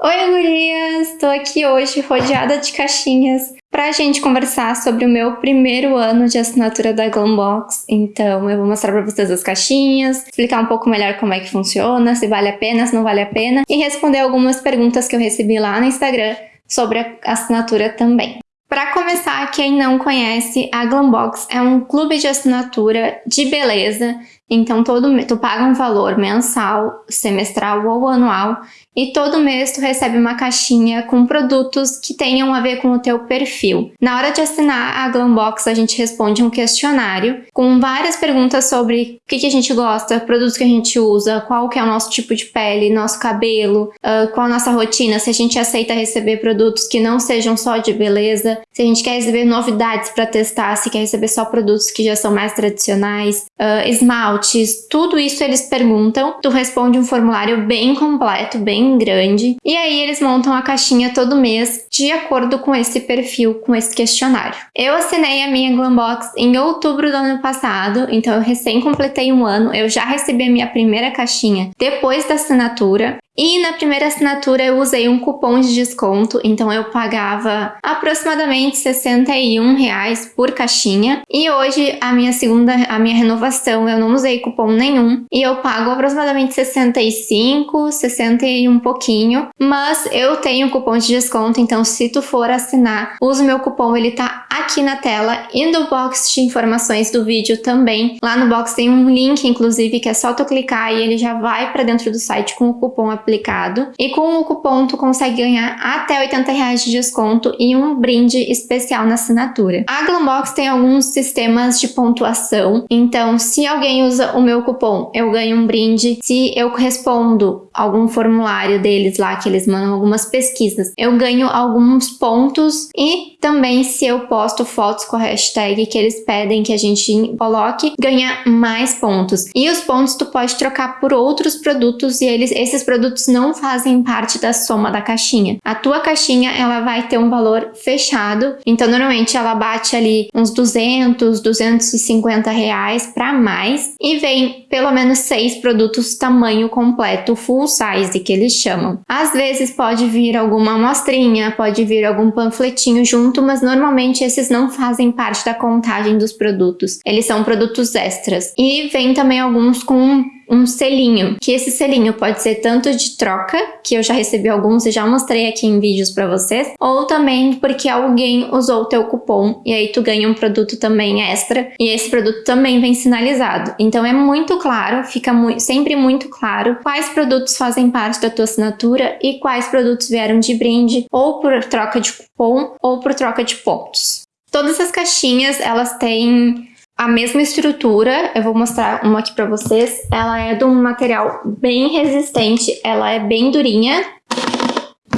Oi, gurias! Estou aqui hoje rodeada de caixinhas para a gente conversar sobre o meu primeiro ano de assinatura da Glambox. Então, eu vou mostrar para vocês as caixinhas, explicar um pouco melhor como é que funciona, se vale a pena, se não vale a pena, e responder algumas perguntas que eu recebi lá no Instagram sobre a assinatura também. Para começar, quem não conhece, a Glambox é um clube de assinatura de beleza então, todo tu paga um valor mensal, semestral ou anual e todo mês tu recebe uma caixinha com produtos que tenham a ver com o teu perfil. Na hora de assinar a Glambox, a gente responde um questionário com várias perguntas sobre o que, que a gente gosta, produtos que a gente usa, qual que é o nosso tipo de pele, nosso cabelo, uh, qual a nossa rotina, se a gente aceita receber produtos que não sejam só de beleza, se a gente quer receber novidades para testar, se quer receber só produtos que já são mais tradicionais, uh, esmalte, esmaltes, tudo isso eles perguntam. Tu responde um formulário bem completo, bem grande. E aí eles montam a caixinha todo mês de acordo com esse perfil, com esse questionário. Eu assinei a minha Glambox em outubro do ano passado, então eu recém completei um ano. Eu já recebi a minha primeira caixinha depois da assinatura. E na primeira assinatura eu usei um cupom de desconto, então eu pagava aproximadamente 61 reais por caixinha. E hoje a minha segunda, a minha renovação, eu não usei cupom nenhum e eu pago aproximadamente 65, 60 e um pouquinho. Mas eu tenho cupom de desconto, então se tu for assinar, usa o meu cupom, ele tá aqui na tela e no box de informações do vídeo também. Lá no box tem um link, inclusive, que é só tu clicar e ele já vai para dentro do site com o cupom aplicado. E com o cupom tu consegue ganhar até 80 reais de desconto e um brinde especial na assinatura. A Glambox tem alguns sistemas de pontuação, então se alguém usa o meu cupom, eu ganho um brinde. Se eu respondo algum formulário deles lá, que eles mandam algumas pesquisas, eu ganho alguns pontos e também se eu posto fotos com a hashtag que eles pedem que a gente coloque, ganha mais pontos. E os pontos tu pode trocar por outros produtos e eles, esses produtos produtos não fazem parte da soma da caixinha. A tua caixinha, ela vai ter um valor fechado, então normalmente ela bate ali uns 200, 250 reais para mais e vem pelo menos seis produtos tamanho completo, full size que eles chamam. Às vezes pode vir alguma amostrinha, pode vir algum panfletinho junto, mas normalmente esses não fazem parte da contagem dos produtos. Eles são produtos extras. E vem também alguns com um selinho, que esse selinho pode ser tanto de troca, que eu já recebi alguns e já mostrei aqui em vídeos para vocês, ou também porque alguém usou o teu cupom e aí tu ganha um produto também extra e esse produto também vem sinalizado. Então é muito claro, fica mu sempre muito claro quais produtos fazem parte da tua assinatura e quais produtos vieram de brinde ou por troca de cupom ou por troca de pontos. Todas as caixinhas, elas têm a mesma estrutura, eu vou mostrar uma aqui pra vocês. Ela é de um material bem resistente, ela é bem durinha.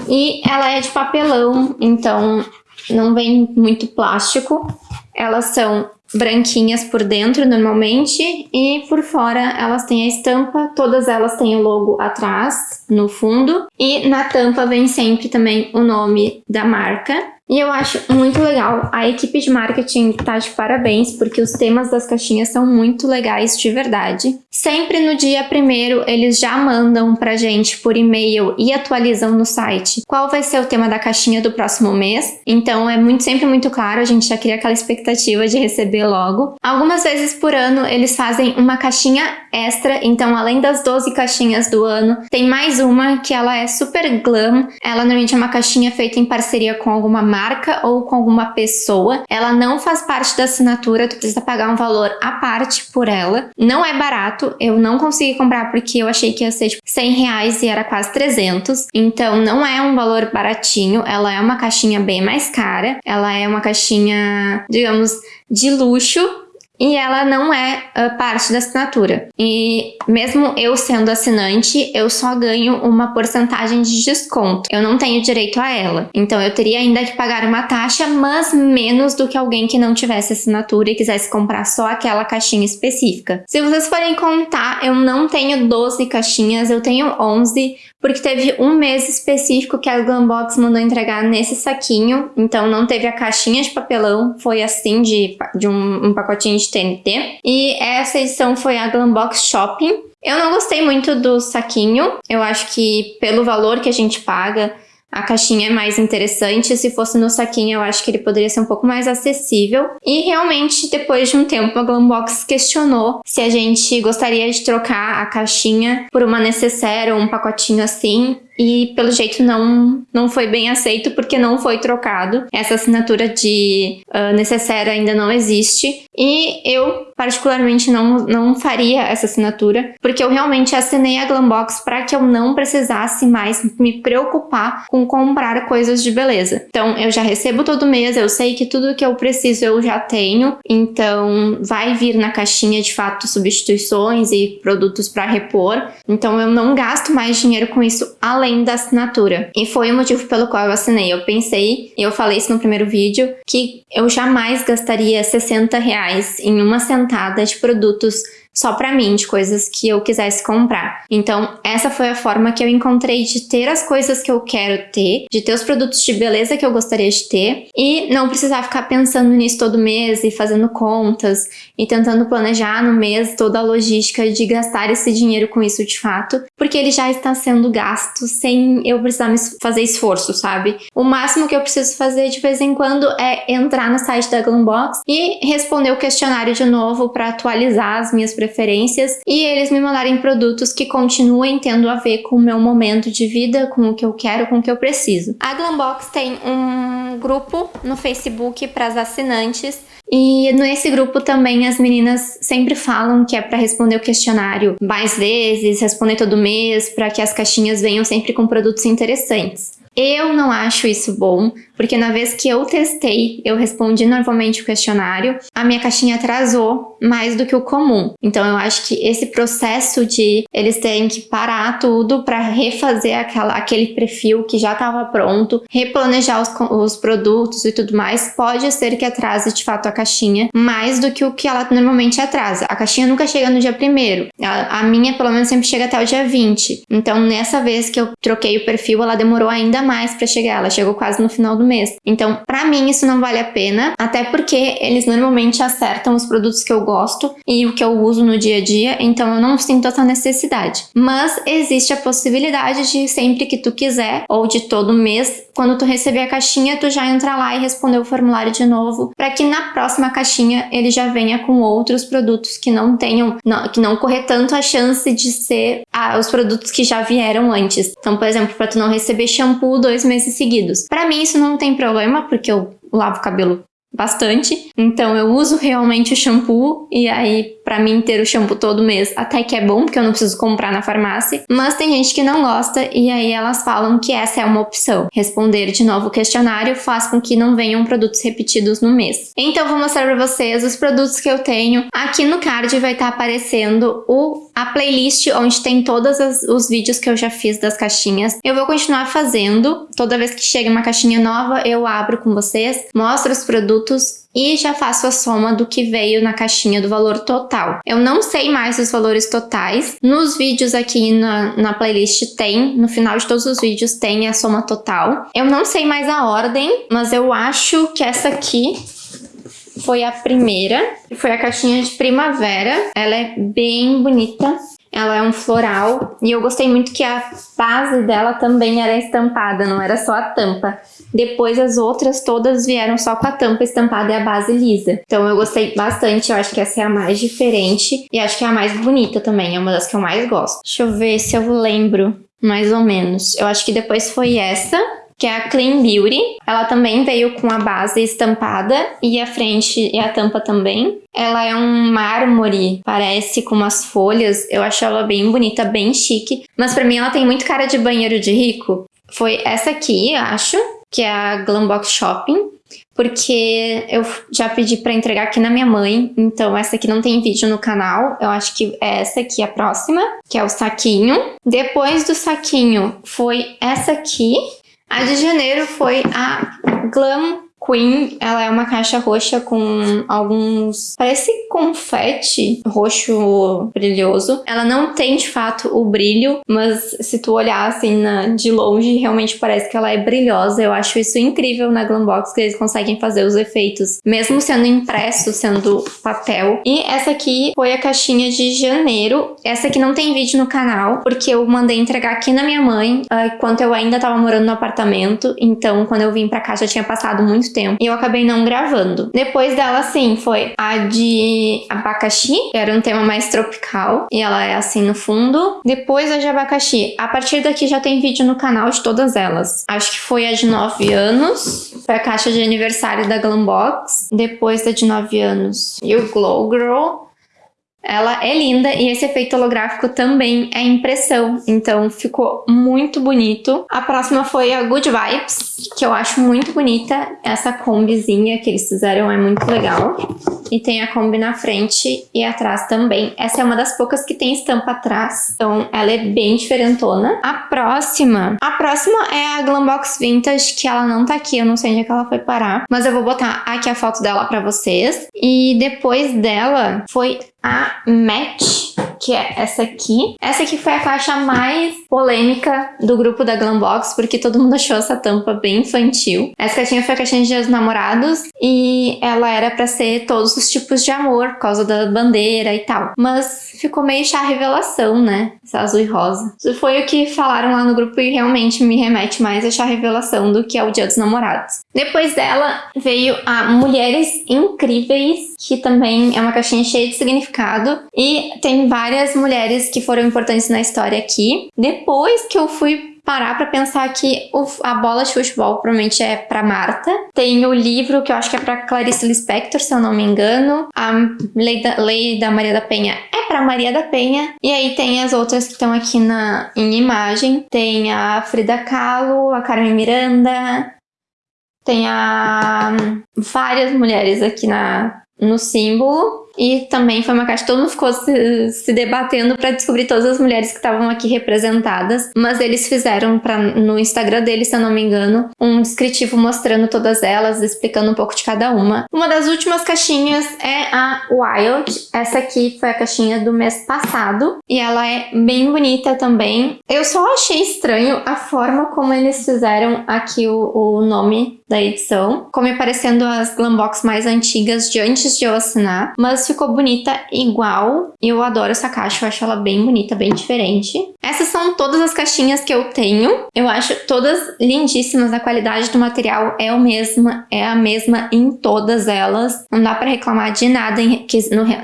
E ela é de papelão, então não vem muito plástico. Elas são branquinhas por dentro normalmente e por fora elas têm a estampa, todas elas têm o logo atrás, no fundo. E na tampa vem sempre também o nome da marca. E eu acho muito legal, a equipe de marketing tá de parabéns, porque os temas das caixinhas são muito legais de verdade. Sempre no dia primeiro eles já mandam pra gente por e-mail e atualizam no site qual vai ser o tema da caixinha do próximo mês. Então é muito sempre muito claro, a gente já cria aquela expectativa de receber logo. Algumas vezes por ano eles fazem uma caixinha extra, então além das 12 caixinhas do ano, tem mais uma que ela é super glam. Ela normalmente é uma caixinha feita em parceria com alguma marca ou com alguma pessoa. Ela não faz parte da assinatura, tu precisa pagar um valor à parte por ela. Não é barato, eu não consegui comprar porque eu achei que ia ser tipo 100 reais e era quase 300. Então não é um valor baratinho, ela é uma caixinha bem mais cara. Ela é uma caixinha, digamos, de luxo, e ela não é uh, parte da assinatura. E mesmo eu sendo assinante, eu só ganho uma porcentagem de desconto. Eu não tenho direito a ela. Então eu teria ainda que pagar uma taxa, mas menos do que alguém que não tivesse assinatura e quisesse comprar só aquela caixinha específica. Se vocês forem contar, eu não tenho 12 caixinhas, eu tenho 11, porque teve um mês específico que a Glambox mandou entregar nesse saquinho, então não teve a caixinha de papelão, foi assim de, de um, um pacotinho de TNT. E essa edição foi a Glambox Shopping, Eu não gostei muito do saquinho. Eu acho que pelo valor que a gente paga, a caixinha é mais interessante. Se fosse no saquinho, eu acho que ele poderia ser um pouco mais acessível. E realmente, depois de um tempo, a Glambox questionou se a gente gostaria de trocar a caixinha por uma necessaire ou um pacotinho assim e pelo jeito não, não foi bem aceito porque não foi trocado. Essa assinatura de uh, necessário ainda não existe e eu particularmente não, não faria essa assinatura porque eu realmente assinei a Glambox para que eu não precisasse mais me preocupar com comprar coisas de beleza. Então eu já recebo todo mês, eu sei que tudo que eu preciso eu já tenho, então vai vir na caixinha de fato substituições e produtos para repor. Então eu não gasto mais dinheiro com isso além além da assinatura. E foi o motivo pelo qual eu assinei. Eu pensei, eu falei isso no primeiro vídeo, que eu jamais gastaria 60 reais em uma sentada de produtos só para mim, de coisas que eu quisesse comprar. Então, essa foi a forma que eu encontrei de ter as coisas que eu quero ter, de ter os produtos de beleza que eu gostaria de ter e não precisar ficar pensando nisso todo mês e fazendo contas e tentando planejar no mês toda a logística de gastar esse dinheiro com isso de fato, porque ele já está sendo gasto sem eu precisar fazer esforço, sabe? O máximo que eu preciso fazer de vez em quando é entrar no site da Glambox e responder o questionário de novo para atualizar as minhas preferências e eles me mandarem produtos que continuem tendo a ver com o meu momento de vida, com o que eu quero, com o que eu preciso. A Glambox tem um grupo no Facebook para as assinantes e nesse grupo também as meninas sempre falam que é para responder o questionário mais vezes, responder todo mês, para que as caixinhas venham sempre com produtos interessantes. Eu não acho isso bom, porque na vez que eu testei, eu respondi normalmente o questionário, a minha caixinha atrasou mais do que o comum. Então eu acho que esse processo de eles terem que parar tudo para refazer aquela, aquele perfil que já estava pronto, replanejar os, os produtos e tudo mais, pode ser que atrase de fato a caixinha mais do que o que ela normalmente atrasa. A caixinha nunca chega no dia primeiro. A, a minha, pelo menos, sempre chega até o dia 20. Então, nessa vez que eu troquei o perfil, ela demorou ainda mais para chegar. Ela chegou quase no final do mês. Então, para mim, isso não vale a pena, até porque eles normalmente acertam os produtos que eu gosto e o que eu uso no dia a dia, então eu não sinto essa necessidade. Mas existe a possibilidade de sempre que tu quiser, ou de todo mês, quando tu receber a caixinha, tu já entrar lá e responder o formulário de novo, para que na próxima caixinha ele já venha com outros produtos que não tenham, que não correr tanto a chance de ser ah, os produtos que já vieram antes. Então, por exemplo, para tu não receber shampoo dois meses seguidos. Para mim isso não tem problema, porque eu lavo o cabelo bastante. Então eu uso realmente o shampoo e aí para mim ter o shampoo todo mês até que é bom, porque eu não preciso comprar na farmácia. Mas tem gente que não gosta e aí elas falam que essa é uma opção. Responder de novo o questionário faz com que não venham produtos repetidos no mês. Então vou mostrar para vocês os produtos que eu tenho. Aqui no card vai estar tá aparecendo o, a playlist onde tem todos os vídeos que eu já fiz das caixinhas. Eu vou continuar fazendo. Toda vez que chega uma caixinha nova, eu abro com vocês, mostro os produtos e já faço a soma do que veio na caixinha do valor total. Eu não sei mais os valores totais. Nos vídeos aqui na, na playlist tem, no final de todos os vídeos tem a soma total. Eu não sei mais a ordem, mas eu acho que essa aqui foi a primeira. Foi a caixinha de primavera. Ela é bem bonita. Ela é um floral e eu gostei muito que a base dela também era estampada, não era só a tampa. Depois as outras todas vieram só com a tampa estampada e a base lisa. Então eu gostei bastante, eu acho que essa é a mais diferente e acho que é a mais bonita também, é uma das que eu mais gosto. Deixa eu ver se eu lembro mais ou menos. Eu acho que depois foi essa, que é a Clean Beauty. Ela também veio com a base estampada e a frente e a tampa também. Ela é um mármore, parece com umas folhas. Eu acho ela bem bonita, bem chique. Mas pra mim ela tem muito cara de banheiro de rico. Foi essa aqui, acho que é a Glambox Shopping, porque eu já pedi para entregar aqui na minha mãe, então essa aqui não tem vídeo no canal, eu acho que é essa aqui a próxima, que é o saquinho. Depois do saquinho foi essa aqui, a de janeiro foi a Glam Queen, ela é uma caixa roxa com alguns... Parece confete roxo brilhoso. Ela não tem, de fato, o brilho, mas se tu olhar assim na, de longe, realmente parece que ela é brilhosa. Eu acho isso incrível na Glambox, que eles conseguem fazer os efeitos, mesmo sendo impresso, sendo papel. E essa aqui foi a caixinha de janeiro. Essa aqui não tem vídeo no canal, porque eu mandei entregar aqui na minha mãe, uh, enquanto eu ainda tava morando no apartamento. Então, quando eu vim pra cá, já tinha passado muito tempo. E eu acabei não gravando. Depois dela, sim, foi a de abacaxi, que era um tema mais tropical. E ela é assim no fundo. Depois a de abacaxi. A partir daqui já tem vídeo no canal de todas elas. Acho que foi a de 9 anos. Foi a caixa de aniversário da Glambox. Depois da de 9 anos. E o Glow Girl. Ela é linda e esse efeito holográfico também é impressão, então ficou muito bonito. A próxima foi a Good Vibes, que eu acho muito bonita. Essa combizinha que eles fizeram é muito legal. E tem a Kombi na frente e atrás também. Essa é uma das poucas que tem estampa atrás, então ela é bem diferentona. A próxima, a próxima é a Glambox Vintage, que ela não tá aqui, eu não sei onde é que ela foi parar, mas eu vou botar aqui a foto dela pra vocês. E depois dela foi a Match, que é essa aqui. Essa aqui foi a caixa mais polêmica do grupo da Glambox, porque todo mundo achou essa tampa bem infantil. Essa caixinha foi a caixinha de Dias Namorados e ela era pra ser todos os tipos de amor, por causa da bandeira e tal. Mas ficou meio chá revelação, né? Essa azul e rosa. Isso foi o que falaram lá no grupo e realmente me remete mais a chá revelação do que ao Dia dos Namorados. Depois dela veio a Mulheres Incríveis, que também é uma caixinha cheia de significado. E tem várias mulheres que foram importantes na história aqui. Que eu fui parar para pensar que a bola de futebol provavelmente é para Marta. Tem o livro que eu acho que é para Clarice Lispector, se eu não me engano. A Lei da, Lei da Maria da Penha é para Maria da Penha. E aí tem as outras que estão aqui na, em imagem. Tem a Frida Kahlo, a Carmen Miranda. Tem a várias mulheres aqui na, no símbolo. E também foi uma caixa, todo mundo ficou se, se debatendo para descobrir todas as mulheres que estavam aqui representadas. Mas eles fizeram pra, no Instagram deles, se eu não me engano, um descritivo mostrando todas elas, explicando um pouco de cada uma. Uma das últimas caixinhas é a Wild. Essa aqui foi a caixinha do mês passado. E ela é bem bonita também. Eu só achei estranho a forma como eles fizeram aqui o, o nome da edição, como aparecendo as Glambox mais antigas de antes de eu assinar, mas ficou bonita igual. Eu adoro essa caixa, eu acho ela bem bonita, bem diferente. Essas são todas as caixinhas que eu tenho. Eu acho todas lindíssimas, a qualidade do material é a mesma, é a mesma em todas elas. Não dá para reclamar de nada em,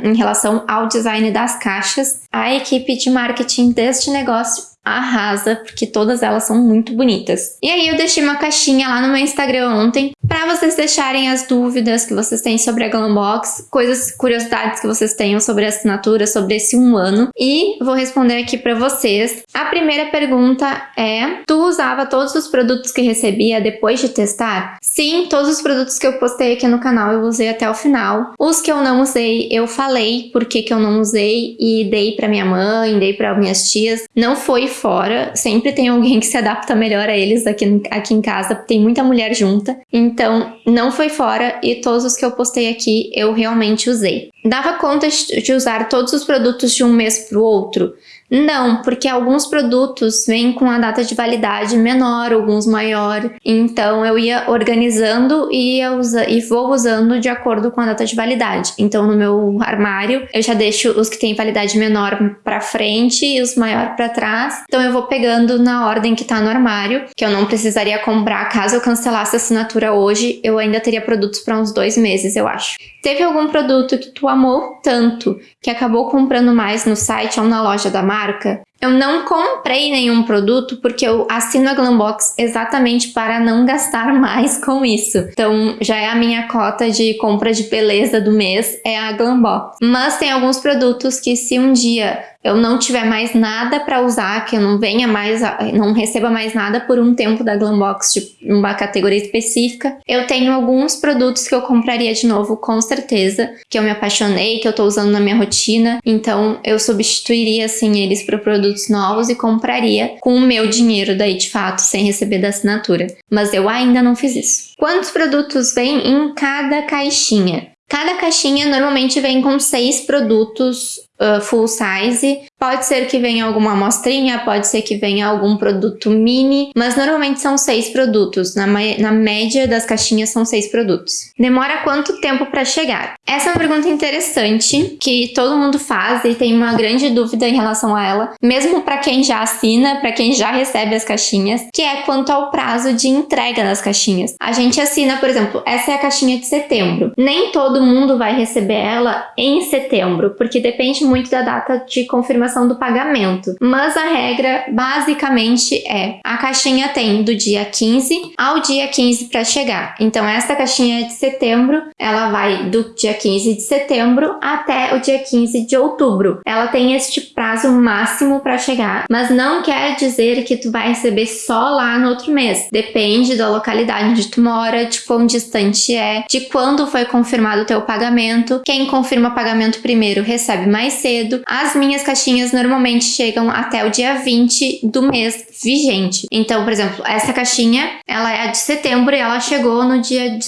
em relação ao design das caixas. A equipe de marketing deste negócio arrasa, porque todas elas são muito bonitas. E aí eu deixei uma caixinha lá no meu Instagram ontem para vocês deixarem as dúvidas que vocês têm sobre a Glambox, coisas, curiosidades que vocês tenham sobre a assinatura, sobre esse um ano. E vou responder aqui para vocês. A primeira pergunta é, tu usava todos os produtos que recebia depois de testar? Sim, todos os produtos que eu postei aqui no canal eu usei até o final. Os que eu não usei, eu falei por que, que eu não usei e dei para minha mãe, dei para minhas tias. Não foi fora, sempre tem alguém que se adapta melhor a eles aqui, aqui em casa, tem muita mulher junta, então não foi fora e todos os que eu postei aqui eu realmente usei. Dava conta de usar todos os produtos de um mês para o outro? Não, porque alguns produtos vêm com a data de validade menor, alguns maior. Então eu ia organizando e, ia usa, e vou usando de acordo com a data de validade. Então no meu armário eu já deixo os que têm validade menor para frente e os maior para trás. Então eu vou pegando na ordem que tá no armário, que eu não precisaria comprar caso eu cancelasse a assinatura hoje, eu ainda teria produtos para uns dois meses, eu acho. Teve algum produto que tu amou tanto que acabou comprando mais no site ou na loja da marca? marca, eu não comprei nenhum produto porque eu assino a Glambox exatamente para não gastar mais com isso. Então já é a minha cota de compra de beleza do mês, é a Glambox. Mas tem alguns produtos que se um dia eu não tiver mais nada para usar, que eu não venha mais, não receba mais nada por um tempo da Glambox de uma categoria específica, eu tenho alguns produtos que eu compraria de novo com certeza, que eu me apaixonei, que eu tô usando na minha rotina, então eu substituiria assim eles por produtos produtos novos e compraria com o meu dinheiro daí de fato, sem receber da assinatura. Mas eu ainda não fiz isso. Quantos produtos vem em cada caixinha? Cada caixinha normalmente vem com seis produtos uh, full size. Pode ser que venha alguma amostrinha, pode ser que venha algum produto mini, mas normalmente são seis produtos. Na, na média das caixinhas são seis produtos. Demora quanto tempo para chegar? Essa é uma pergunta interessante que todo mundo faz e tem uma grande dúvida em relação a ela, mesmo para quem já assina, para quem já recebe as caixinhas, que é quanto ao prazo de entrega das caixinhas. A gente assina, por exemplo, essa é a caixinha de setembro. Nem todo mundo vai receber ela em setembro, porque depende muito da data de confirmação do pagamento. Mas a regra basicamente é: a caixinha tem do dia 15 ao dia 15 para chegar. Então esta caixinha de setembro, ela vai do dia 15 de setembro até o dia 15 de outubro. Ela tem este prazo máximo para chegar, mas não quer dizer que tu vai receber só lá no outro mês. Depende da localidade onde tu mora, de quão distante é, de quando foi confirmado o teu pagamento. Quem confirma pagamento primeiro recebe mais cedo. As minhas caixinhas normalmente chegam até o dia 20 do mês vigente. Então, por exemplo, essa caixinha, ela é de setembro e ela chegou no dia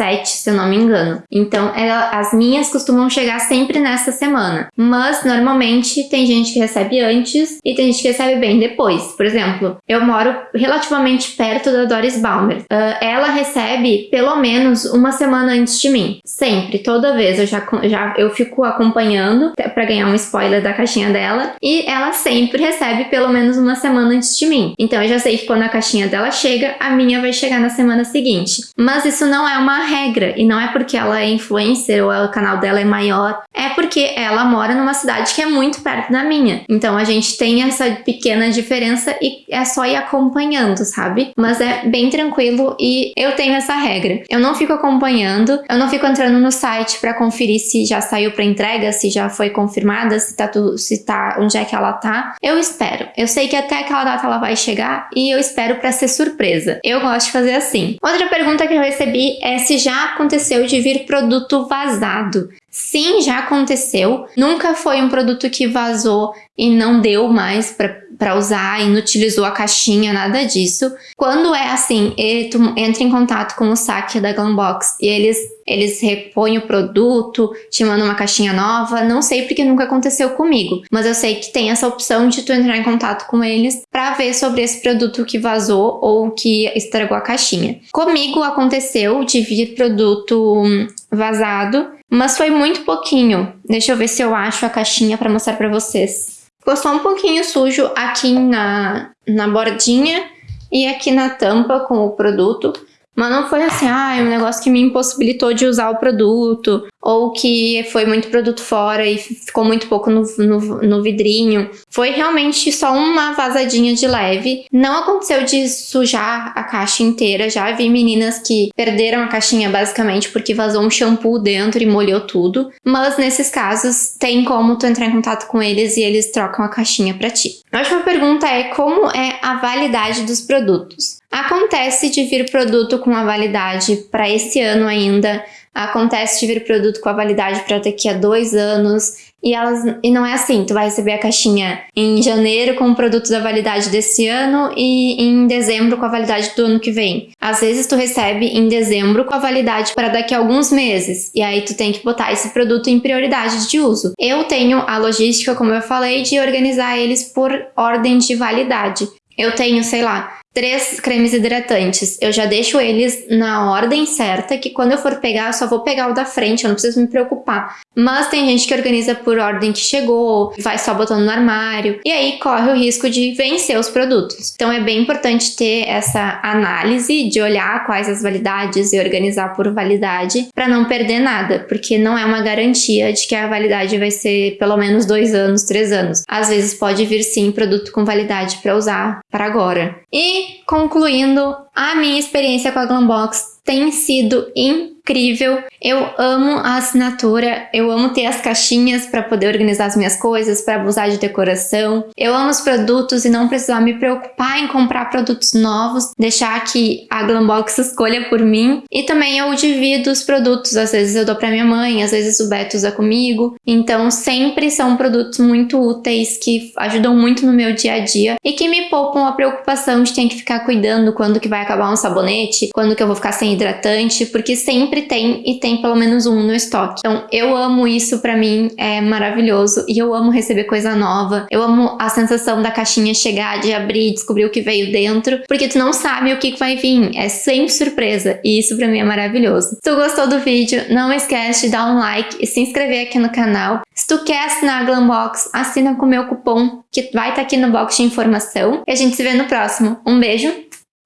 17, se eu não me engano. Então, ela, as minhas costumam chegar sempre nessa semana. Mas, normalmente, tem gente que recebe antes e tem gente que recebe bem depois. Por exemplo, eu moro relativamente perto da Doris Balmer. Uh, ela recebe pelo menos uma semana antes de mim. Sempre, toda vez. Eu já, já eu fico acompanhando para ganhar um spoiler da caixinha dela. E ela sempre recebe pelo menos uma semana antes de mim. Então eu já sei que quando a caixinha dela chega, a minha vai chegar na semana seguinte. Mas isso não é uma regra e não é porque ela é influencer ou o canal dela é maior, é porque ela mora numa cidade que é muito perto da minha. Então a gente tem essa pequena diferença e é só ir acompanhando, sabe? Mas é bem tranquilo e eu tenho essa regra. Eu não fico acompanhando, eu não fico entrando no site para conferir se já saiu para entrega, se já foi confirmada, se tá se tá onde é que ela tá. Eu espero. Eu sei que até aquela data ela vai chegar e eu espero para ser surpresa. Eu gosto de fazer assim. Outra pergunta que eu recebi é se já aconteceu de vir produto vazado. Sim, já aconteceu. Nunca foi um produto que vazou e não deu mais para usar, inutilizou a caixinha, nada disso. Quando é assim, ele, tu entra em contato com o saque da Glambox e eles, eles repõem o produto, te mandam uma caixinha nova. Não sei porque nunca aconteceu comigo, mas eu sei que tem essa opção de tu entrar em contato com eles para ver sobre esse produto que vazou ou que estragou a caixinha. Comigo aconteceu de vir produto vazado mas foi muito pouquinho. Deixa eu ver se eu acho a caixinha para mostrar para vocês. Ficou só um pouquinho sujo aqui na, na bordinha e aqui na tampa com o produto. Mas não foi assim, ah, é um negócio que me impossibilitou de usar o produto, ou que foi muito produto fora e ficou muito pouco no, no, no, vidrinho. Foi realmente só uma vazadinha de leve. Não aconteceu de sujar a caixa inteira. Já vi meninas que perderam a caixinha basicamente porque vazou um shampoo dentro e molhou tudo. Mas nesses casos, tem como tu entrar em contato com eles e eles trocam a caixinha para ti. A última pergunta é como é a validade dos produtos. Acontece de vir produto com a validade para esse ano ainda Acontece de vir produto com a validade para daqui a dois anos e, elas, e não é assim, tu vai receber a caixinha em janeiro com o produto da validade desse ano e em dezembro com a validade do ano que vem. Às vezes tu recebe em dezembro com a validade para daqui a alguns meses e aí tu tem que botar esse produto em prioridade de uso. Eu tenho a logística, como eu falei, de organizar eles por ordem de validade. Eu tenho, sei lá, Três cremes hidratantes. Eu já deixo eles na ordem certa, que quando eu for pegar, eu só vou pegar o da frente, eu não preciso me preocupar. Mas tem gente que organiza por ordem que chegou, vai só botando no armário, e aí corre o risco de vencer os produtos. Então é bem importante ter essa análise de olhar quais as validades e organizar por validade para não perder nada, porque não é uma garantia de que a validade vai ser pelo menos dois anos, três anos. Às vezes pode vir sim produto com validade para usar para agora. E concluindo, a minha experiência com a Glambox tem sido incrível incrível. Eu amo a assinatura, eu amo ter as caixinhas para poder organizar as minhas coisas, para usar de decoração. Eu amo os produtos e não precisar me preocupar em comprar produtos novos, deixar que a Glambox escolha por mim. E também eu divido os produtos, às vezes eu dou para minha mãe, às vezes o Beto usa comigo. Então sempre são produtos muito úteis que ajudam muito no meu dia a dia e que me poupam a preocupação de ter que ficar cuidando quando que vai acabar um sabonete, quando que eu vou ficar sem hidratante, porque sempre tem e tem pelo menos um no estoque. Então eu amo isso, para mim é maravilhoso e eu amo receber coisa nova. Eu amo a sensação da caixinha chegar, de abrir, descobrir o que veio dentro, porque tu não sabe o que vai vir, é sempre surpresa e isso para mim é maravilhoso. Se tu gostou do vídeo, não esquece de dar um like e se inscrever aqui no canal. Se tu quer assinar a Glambox, assina com o meu cupom que vai estar tá aqui no box de informação e a gente se vê no próximo. Um beijo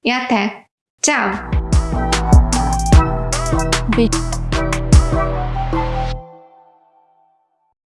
e até! Tchau! Beijo.